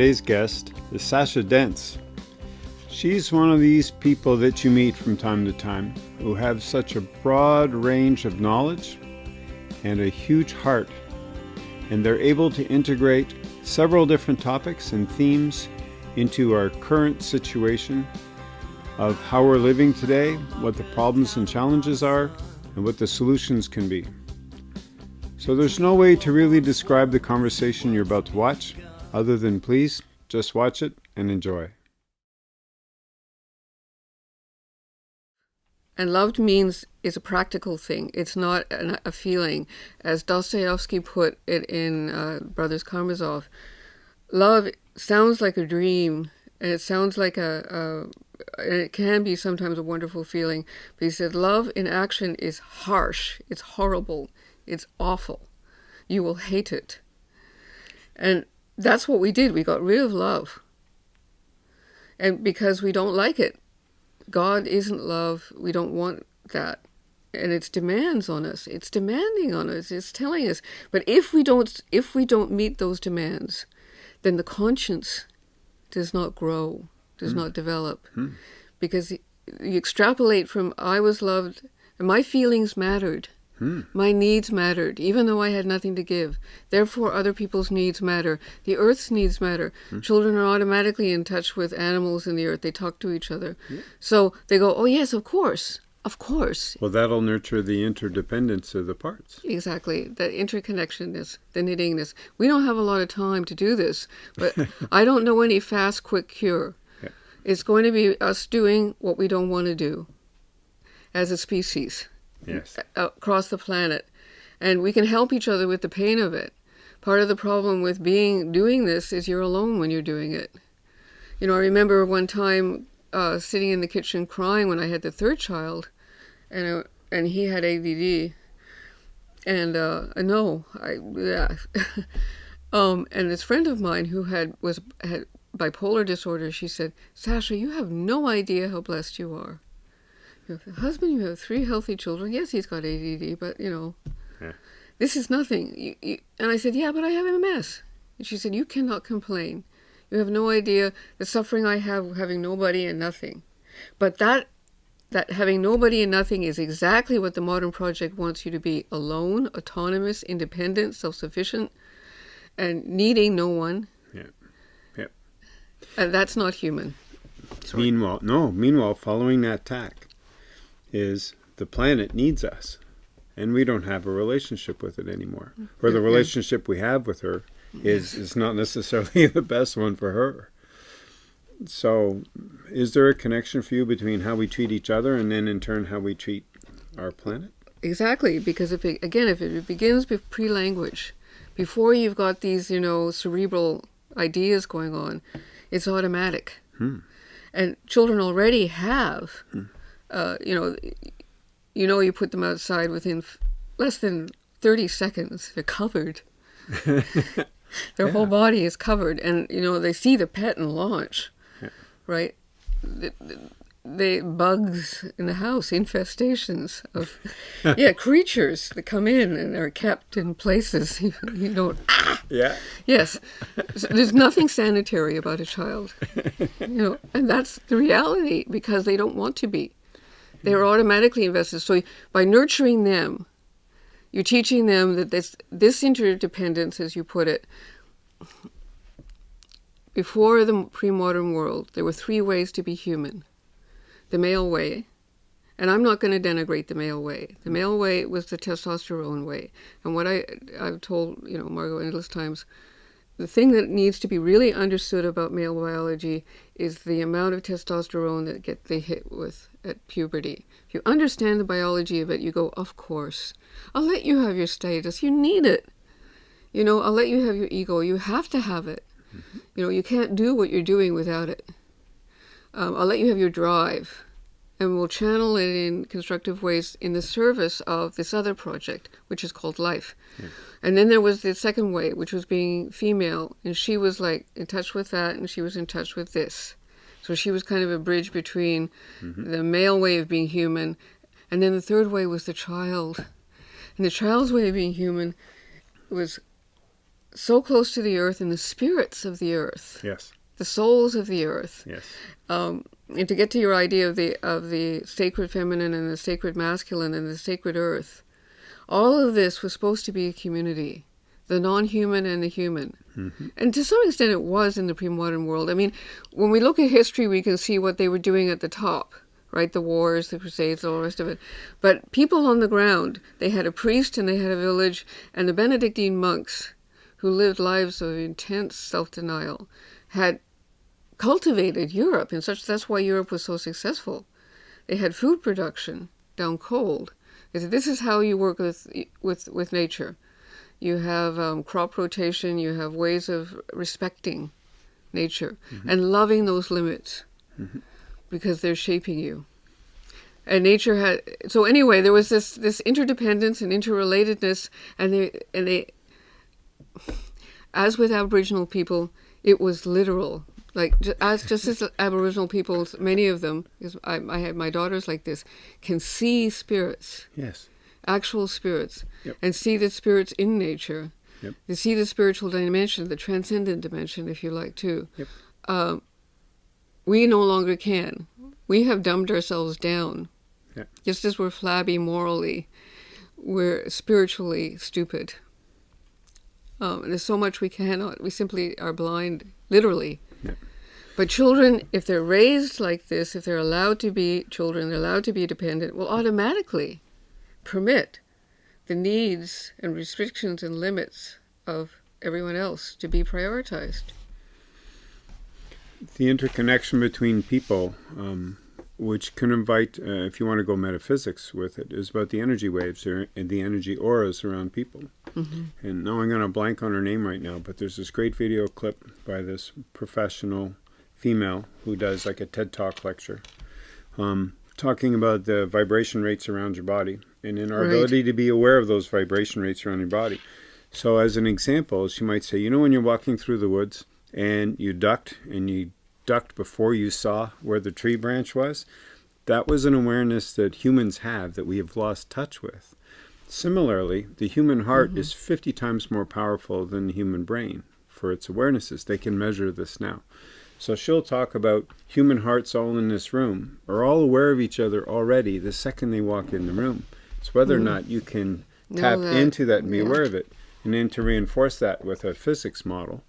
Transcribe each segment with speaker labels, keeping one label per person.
Speaker 1: Today's guest is Sasha Dents. She's one of these people that you meet from time to time who have such a broad range of knowledge and a huge heart, and they're able to integrate several different topics and themes into our current situation of how we're living today, what the problems and challenges are, and what the solutions can be. So there's no way to really describe the conversation you're about to watch, other than please just watch it and enjoy.
Speaker 2: And loved means is a practical thing. It's not an, a feeling. As Dostoevsky put it in uh, Brothers Karamazov, love sounds like a dream, and it sounds like a, a it can be sometimes a wonderful feeling. But he said, love in action is harsh, it's horrible, it's awful. You will hate it. And that's what we did. We got rid of love. And because we don't like it, God isn't love. We don't want that. And it's demands on us. It's demanding on us. It's telling us. But if we don't if we don't meet those demands, then the conscience does not grow, does mm. not develop. Mm. Because you extrapolate from I was loved and my feelings mattered. Hmm. My needs mattered, even though I had nothing to give. Therefore, other people's needs matter. The earth's needs matter. Hmm. Children are automatically in touch with animals in the earth. They talk to each other. Yeah. So they go, oh, yes, of course. Of course.
Speaker 1: Well, that'll nurture the interdependence of the parts.
Speaker 2: Exactly. The interconnectedness, the knittingness. We don't have a lot of time to do this, but I don't know any fast, quick cure. Yeah. It's going to be us doing what we don't want to do as a species
Speaker 1: yes.
Speaker 2: across the planet. And we can help each other with the pain of it. Part of the problem with being doing this is you're alone when you're doing it. You know, I remember one time uh, sitting in the kitchen crying when I had the third child, and I, and he had ADD, and uh, no, I yeah, um, and this friend of mine who had was had bipolar disorder, she said, Sasha, you have no idea how blessed you are. You have a husband, you have three healthy children. Yes, he's got ADD, but you know, yeah. this is nothing. You, you, and I said, yeah, but I have MS. And she said, you cannot complain. You have no idea the suffering I have having nobody and nothing. But that that having nobody and nothing is exactly what the modern project wants you to be alone, autonomous, independent, self sufficient, and needing no one.
Speaker 1: Yeah. Yeah.
Speaker 2: And that's not human.
Speaker 1: Sorry. Meanwhile, no, meanwhile, following that tack, is the planet needs us and we don't have a relationship with it anymore. Or the relationship we have with her is is not necessarily the best one for her. So is there a connection for you between how we treat each other and then in turn how we treat our planet?
Speaker 2: Exactly because if it, again if it begins with pre-language before you've got these you know cerebral ideas going on it's automatic. Hmm. and children already have hmm uh, you know, you know, you put them outside within less than 30 seconds, they're covered. Their yeah. whole body is covered, and you know they see the pet and launch, yeah. right? The, the, bugs in the house, infestations of yeah creatures that come in and are kept in places you, you don't.
Speaker 1: Ah! Yeah.
Speaker 2: Yes, there's nothing sanitary about a child, you know, and that's the reality because they don't want to be. They're mm-hmm. automatically invested. So by nurturing them, you're teaching them that this this interdependence, as you put it, before the pre-modern world, there were three ways to be human. The male way, and I'm not going to denigrate the male way. The mm-hmm. male way was the testosterone way. And what I, I've told, you know, Margot endless times, the thing that needs to be really understood about male biology is the amount of testosterone that get they hit with at puberty. If you understand the biology of it, you go, of course. I'll let you have your status. You need it. You know, I'll let you have your ego. You have to have it. Mm-hmm. You know, you can't do what you're doing without it. Um, I'll let you have your drive. And we'll channel it in constructive ways in the service of this other project, which is called life. Yeah. And then there was the second way, which was being female. And she was like in touch with that, and she was in touch with this. So she was kind of a bridge between mm-hmm. the male way of being human, and then the third way was the child. And the child's way of being human was so close to the earth and the spirits of the earth,
Speaker 1: Yes.
Speaker 2: The souls of the earth.
Speaker 1: Yes.
Speaker 2: Um, and to get to your idea of the of the sacred feminine and the sacred masculine and the sacred earth, all of this was supposed to be a community, the non-human and the human. And to some extent, it was in the pre-modern world. I mean, when we look at history, we can see what they were doing at the top, right? The wars, the crusades, all the rest of it. But people on the ground, they had a priest and they had a village, and the Benedictine monks, who lived lives of intense self-denial, had cultivated Europe, and such. That's why Europe was so successful. They had food production down cold. They said, This is how you work with with with nature. You have um, crop rotation. You have ways of respecting nature and loving those limits because they're shaping you. And nature had so anyway. There was this this interdependence and interrelatedness, and they and they, as with Aboriginal people, it was literal. Like as just as Aboriginal peoples, many of them, because I, I had my daughters like this, can see spirits
Speaker 1: Yes.
Speaker 2: actual spirits
Speaker 1: Yep.
Speaker 2: and see the spirits in nature.
Speaker 1: Yep.
Speaker 2: They see the spiritual dimension, the transcendent dimension, if you like, too.
Speaker 1: Yep.
Speaker 2: Um, we no longer can. We have dumbed ourselves down. Just as we're flabby morally, we're spiritually stupid. Um, there's so much we cannot. We simply are blind, literally.
Speaker 1: Yeah.
Speaker 2: But children, if they're raised like this, if they're allowed to be children, they're allowed to be dependent, will automatically permit the needs and restrictions and limits of everyone else to be prioritized.
Speaker 1: The interconnection between people, um, which can invite, uh, if you want to go metaphysics with it, is about the energy waves or, and the energy auras around people. And now I'm going to blank on her name right now, but there's this great video clip by this professional female who does like a TED Talk lecture, um, talking about the vibration rates around your body and in our
Speaker 2: Right.
Speaker 1: ability to be aware of those vibration rates around your body. So, as an example, she might say, you know, when you're walking through the woods and you ducked and you ducked before you saw where the tree branch was, that was an awareness that humans have that we have lost touch with. Similarly, the human heart is mm-hmm. 50 times more powerful than the human brain for its awarenesses. They can measure this now. So she'll talk about human hearts all in this room are all aware of each other already the second they walk in the room. It's whether or mm-hmm. not you can tap
Speaker 2: that.
Speaker 1: into that and be
Speaker 2: Yeah.
Speaker 1: aware of it. And then to reinforce that with a physics model,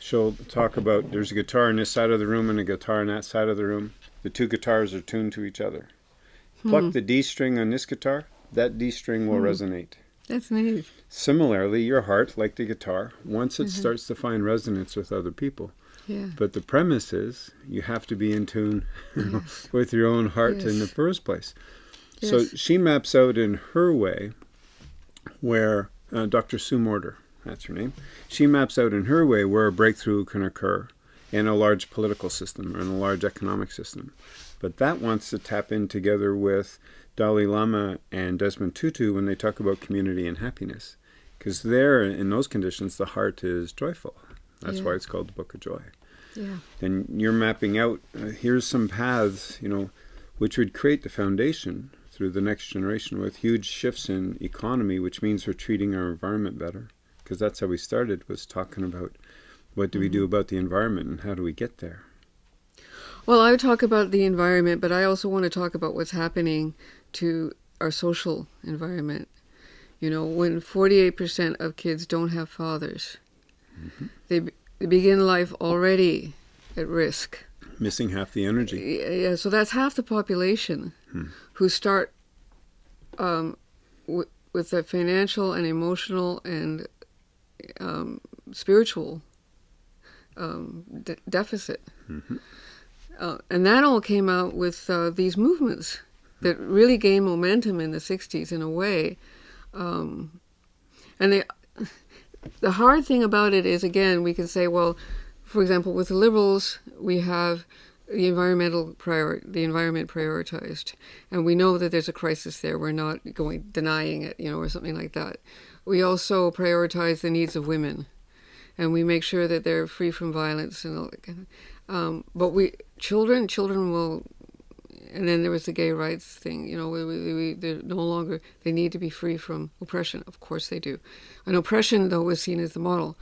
Speaker 1: she'll talk about there's a guitar in this side of the room and a guitar in that side of the room. The two guitars are tuned to each other. Pluck hmm. the D string on this guitar, that D string will resonate.
Speaker 2: That's neat.
Speaker 1: Similarly, your heart, like the guitar, once it starts to find resonance with other people.
Speaker 2: Yeah.
Speaker 1: But the premise is you have to be in tune
Speaker 2: Yes.
Speaker 1: with your own heart in the first place.
Speaker 2: Yes.
Speaker 1: So she maps out in her way where uh, Dr. Sue Morter, that's her name, she maps out in her way where a breakthrough can occur in a large political system or in a large economic system. But that wants to tap in together with Dalai Lama and Desmond Tutu when they talk about community and happiness. Because there, in those conditions, the heart is joyful. That's
Speaker 2: Yeah.
Speaker 1: why it's called the Book of Joy
Speaker 2: Yeah.
Speaker 1: and you're mapping out uh, here's some paths you know which would create the foundation through the next generation with huge shifts in economy which means we're treating our environment better because that's how we started was talking about what do we do about the environment and how do we get there?
Speaker 2: Well, I would talk about the environment, but I also want to talk about what's happening to our social environment. You know, when 48% of kids don't have fathers, they, be- they begin life already at risk.
Speaker 1: missing half the energy.
Speaker 2: Yeah, so that's half the population who start um, w- with a financial and emotional and um, spiritual um, de- deficit. Uh, and that all came out with uh, these movements that really gained momentum in the 60s in a way. Um, and they, the hard thing about it is, again, we can say, well, for example, with the liberals, we have the environmental prior the environment prioritized, and we know that there's a crisis there. We're not going denying it, you know, or something like that. We also prioritize the needs of women, and we make sure that they're free from violence and all that kind of. Um, but we children children will and then there was the gay rights thing. You know, we, we, we, they're no longer they need to be free from oppression. Of course they do. And oppression, though, was seen as the model.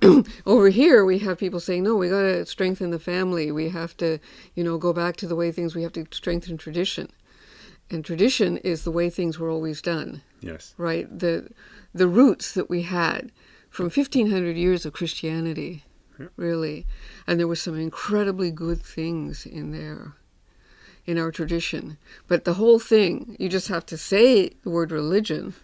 Speaker 2: Over here, we have people saying, no, we got to strengthen the family. We have to, you know, go back to the way things. We have to strengthen tradition. And tradition is the way things were always done.
Speaker 1: Yes.
Speaker 2: Right. The the roots that we had from 1500 years of Christianity,
Speaker 1: Yep.
Speaker 2: really, and there were some incredibly good things in there in our tradition. But the whole thing, you just have to say the word religion,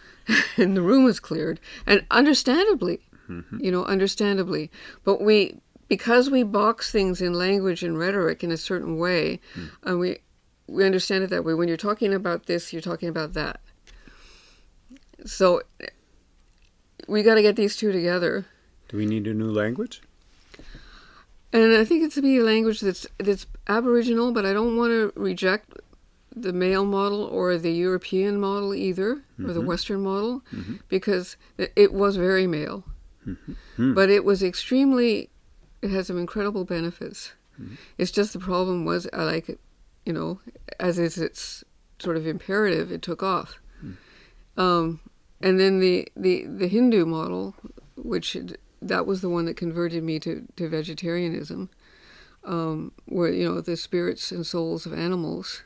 Speaker 2: and the room is cleared. And understandably, mm-hmm. you know, understandably. But we, because we box things in language and rhetoric in a certain way, hmm. and we, we understand it that way. When you're talking about this, you're talking about that. So we got to get these two together.
Speaker 1: Do we need a new language?
Speaker 2: And I think it's to be a language that's that's Aboriginal, but I don't want to reject the male model or the European model either, or the mm-hmm. Western model, mm-hmm. because it, was very male. Mm-hmm. Hmm. But it was extremely, it has some incredible benefits. It's just the problem was I like it, you know, as is its sort of imperative, it took off. Hmm. Um, and then the, the, the Hindu model, which that was the one that converted me to, to vegetarianism, um, where, you know, the spirits and souls of animals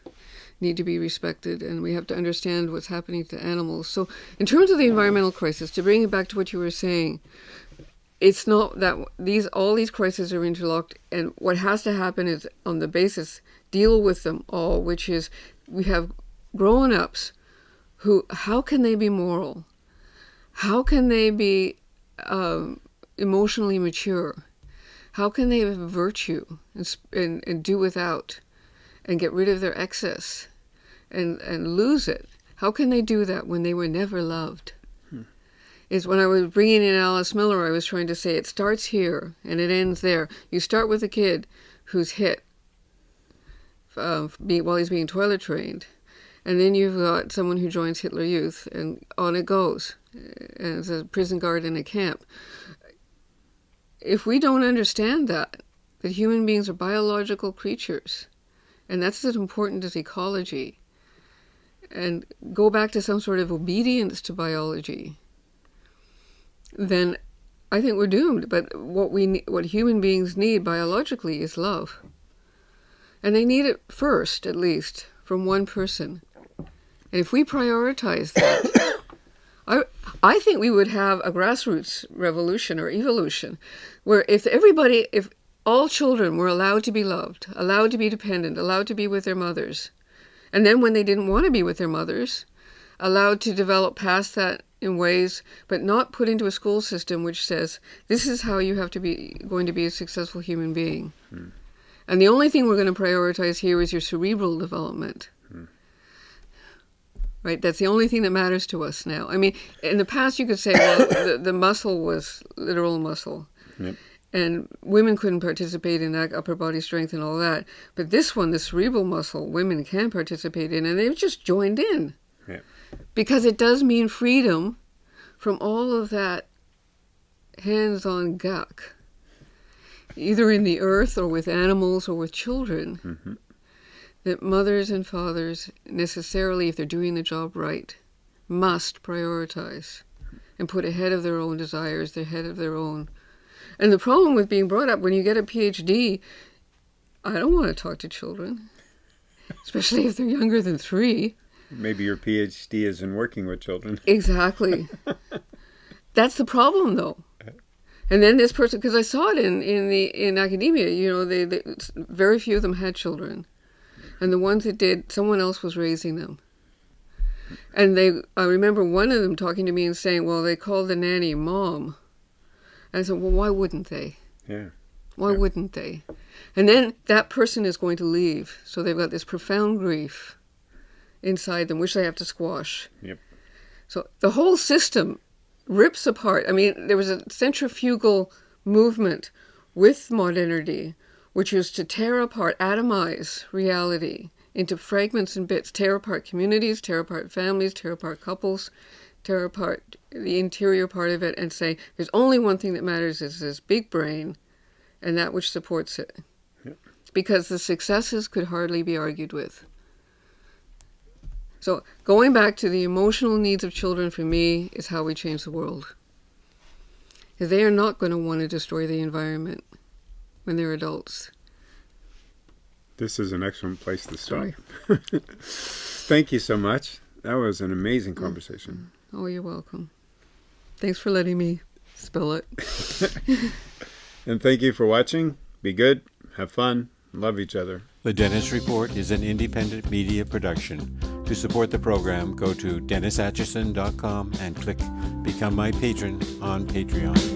Speaker 2: need to be respected and we have to understand what's happening to animals. So, in terms of the environmental crisis, to bring it back to what you were saying, it's not that these all these crises are interlocked and what has to happen is on the basis deal with them all which is we have grown-ups who how can they be moral? How can they be um, emotionally mature? How can they have virtue and, and, and do without and get rid of their excess and, and lose it? How can they do that when they were never loved? Is when I was bringing in Alice Miller, I was trying to say it starts here and it ends there. You start with a kid who's hit be, while he's being toilet trained, and then you've got someone who joins Hitler Youth, and on it goes as a prison guard in a camp. If we don't understand that, that human beings are biological creatures, and that's as important as ecology, and go back to some sort of obedience to biology, then I think we're doomed. But what we what human beings need biologically is love, and they need it first, at least, from one person. And if we prioritize that, I I think we would have a grassroots revolution or evolution, where if everybody, if all children were allowed to be loved, allowed to be dependent, allowed to be with their mothers, and then when they didn't want to be with their mothers, allowed to develop past that in ways, but not put into a school system which says this is how you have to be going to be a successful human being. Hmm. And the only thing we're going to prioritize here is your cerebral development. Right, that's the only thing that matters to us now. I mean, in the past, you could say, well, the, the muscle was literal muscle,
Speaker 1: Yep.
Speaker 2: and women couldn't participate in that upper body strength and all that. But this one, the cerebral muscle, women can participate in, and they've just joined in
Speaker 1: Yep.
Speaker 2: because it does mean freedom from all of that hands-on guck, either in the earth or with animals or with children.
Speaker 1: Mhm.
Speaker 2: That mothers and fathers necessarily, if they're doing the job right, must prioritize and put ahead of their own desires, the head of their own. And the problem with being brought up when you get a PhD, I don't want to talk to children, especially if they're younger than three.
Speaker 1: Maybe your PhD is in working with children.
Speaker 2: Exactly. That's the problem, though. And then this person, because I saw it in, in the in academia, you know, they, they very few of them had children, and the ones that did, someone else was raising them. And they, I remember one of them talking to me and saying, "Well, they called the nanny mom." And I said, "Well, why wouldn't they?
Speaker 1: Yeah.
Speaker 2: Why
Speaker 1: Yeah.
Speaker 2: wouldn't they?" And then that person is going to leave, so they've got this profound grief inside them, which they have to squash.
Speaker 1: Yep.
Speaker 2: So the whole system rips apart. I mean, there was a centrifugal movement with modernity, which was to tear apart, atomize reality into fragments and bits, tear apart communities, tear apart families, tear apart couples, tear apart the interior part of it, and say there's only one thing that matters is this big brain and that which supports it.
Speaker 1: Yep.
Speaker 2: because the successes could hardly be argued with. So, going back to the emotional needs of children for me is how we change the world. They are not going to want to destroy the environment when they're adults.
Speaker 1: This is an excellent place to start. Thank you so much. That was an amazing mm. conversation.
Speaker 2: Oh, you're welcome. Thanks for letting me spill it.
Speaker 1: and thank you for watching. Be good, have fun, love each other.
Speaker 3: The Dennis Report is an independent media production. To support the program, go to DennisAtchison.com and click Become My Patron on Patreon.